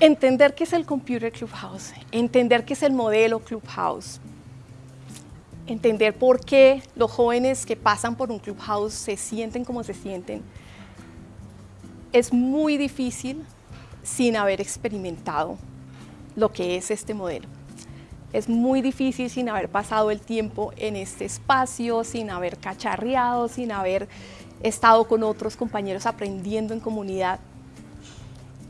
Entender qué es el Computer Clubhouse, entender qué es el modelo Clubhouse, entender por qué los jóvenes que pasan por un Clubhouse se sienten como se sienten, es muy difícil sin haber experimentado lo que es este modelo. Es muy difícil sin haber pasado el tiempo en este espacio, sin haber cacharreado, sin haber estado con otros compañeros aprendiendo en comunidad.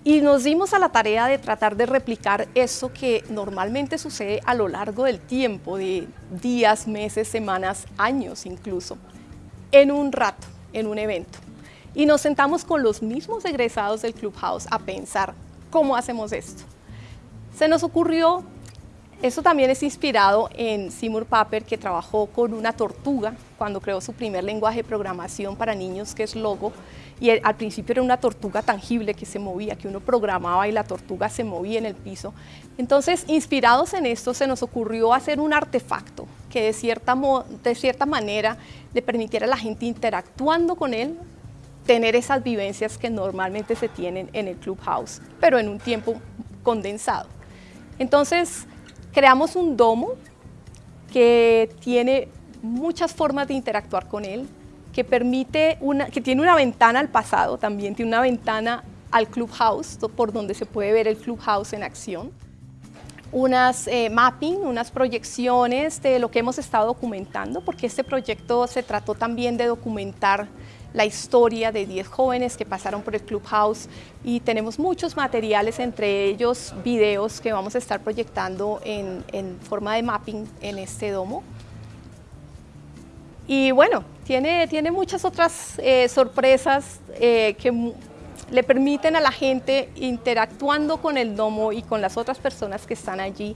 Y nos dimos a la tarea de tratar de replicar eso que normalmente sucede a lo largo del tiempo, de días, meses, semanas, años incluso, en un rato, en un evento. Y nos sentamos con los mismos egresados del Clubhouse a pensar cómo hacemos esto. Se nos ocurrió, eso también es inspirado en Seymour Papert, que trabajó con una tortuga cuando creó su primer lenguaje de programación para niños, que es Logo, y al principio era una tortuga tangible que se movía, que uno programaba y la tortuga se movía en el piso. Entonces, inspirados en esto, se nos ocurrió hacer un artefacto que de cierta, de cierta manera le permitiera a la gente interactuando con él, tener esas vivencias que normalmente se tienen en el Clubhouse, pero en un tiempo condensado. Entonces, creamos un domo que tiene muchas formas de interactuar con él, que permite una, que tiene una ventana al pasado, también tiene una ventana al Clubhouse, por donde se puede ver el Clubhouse en acción. Unas eh, mapping, unas proyecciones de lo que hemos estado documentando, porque este proyecto se trató también de documentar la historia de 10 jóvenes que pasaron por el Clubhouse y tenemos muchos materiales, entre ellos videos que vamos a estar proyectando en, forma de mapping en este domo. Y bueno, tiene, tiene muchas otras eh, sorpresas eh, que le permiten a la gente interactuando con el domo y con las otras personas que están allí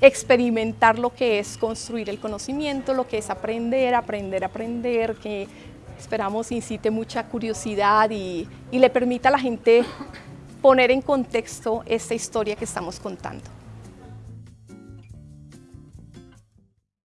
experimentar lo que es construir el conocimiento, lo que es aprender, aprender, aprender, que esperamos incite mucha curiosidad y, le permita a la gente poner en contexto esta historia que estamos contando.